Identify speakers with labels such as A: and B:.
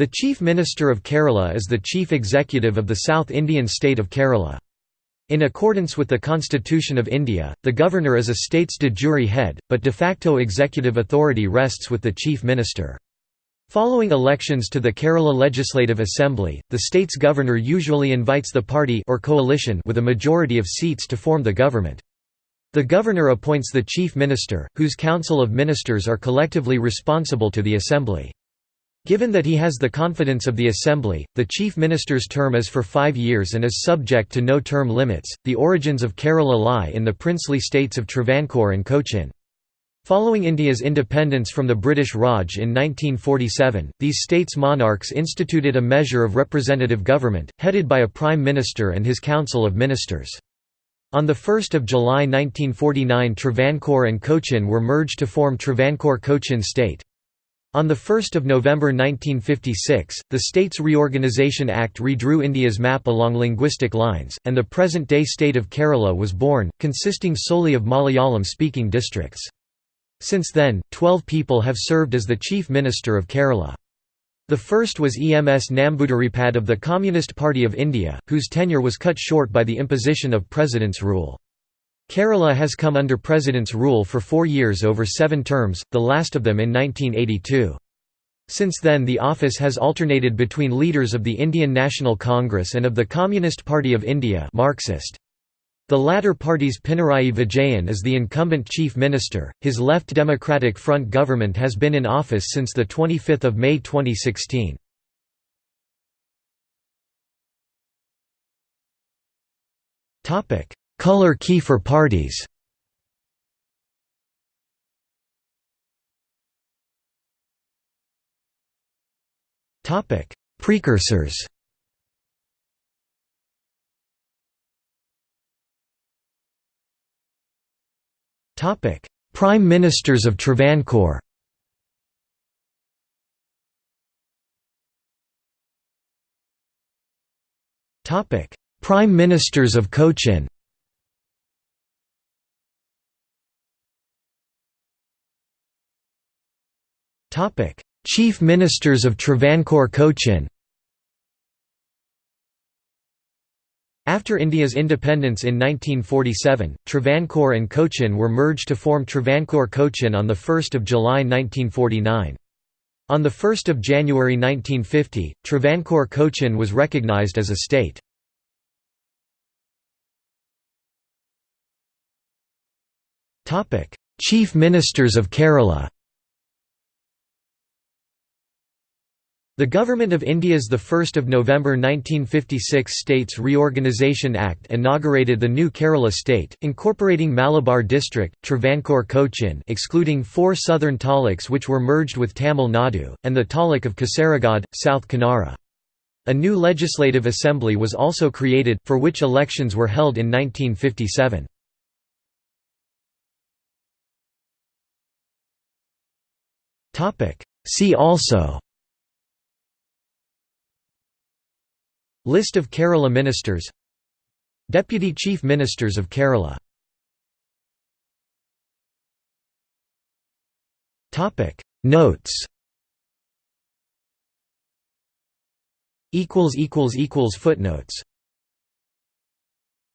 A: The Chief Minister of Kerala is the chief executive of the South Indian state of Kerala. In accordance with the Constitution of India, the Governor is a state's de jure head, but de facto executive authority rests with the Chief Minister. Following elections to the Kerala Legislative Assembly, the state's governor usually invites the party or coalition with a majority of seats to form the government. The governor appoints the chief minister, whose council of ministers are collectively responsible to the assembly. Given that he has the confidence of the Assembly, the Chief Minister's term is for five years and is subject to no term limits. The origins of Kerala lie in the princely states of Travancore and Cochin. Following India's independence from the British Raj in 1947, these states' monarchs instituted a measure of representative government, headed by a prime minister and his council of ministers. On 1 July 1949 Travancore and Cochin were merged to form Travancore-Cochin state. On 1 November 1956, the States Reorganisation Act redrew India's map along linguistic lines, and the present-day state of Kerala was born, consisting solely of Malayalam-speaking districts. Since then, twelve people have served as the Chief Minister of Kerala. The first was EMS Namboodiripad of the Communist Party of India, whose tenure was cut short by the imposition of President's rule. Kerala has come under President's rule for four years over seven terms, the last of them in 1982. Since then the office has alternated between leaders of the Indian National Congress and of the Communist Party of India Marxist. The latter party's Pinarayi Vijayan is the incumbent chief minister. His Left Democratic Front government has been in office since the 25th of May 2016. Topic: Color key for parties. Precursors. Topic. Prime Ministers of Travancore. Topic. Prime Ministers of Cochin Topic: Chief Ministers of Travancore Cochin. After India's independence in 1947, Travancore and Cochin were merged to form Travancore Cochin on 1 July 1949. On 1 January 1950, Travancore Cochin was recognized as a state. Chief Ministers of Kerala The Government of India's 1 November 1956 States Reorganisation Act inaugurated the new Kerala state, incorporating Malabar district, Travancore Cochin excluding four southern taluks which were merged with Tamil Nadu, and the taluk of Kasaragod, South Kanara. A new legislative assembly was also created, for which elections were held in 1957. See also List of Kerala ministers. Deputy Chief Ministers of Kerala. Notes. Footnotes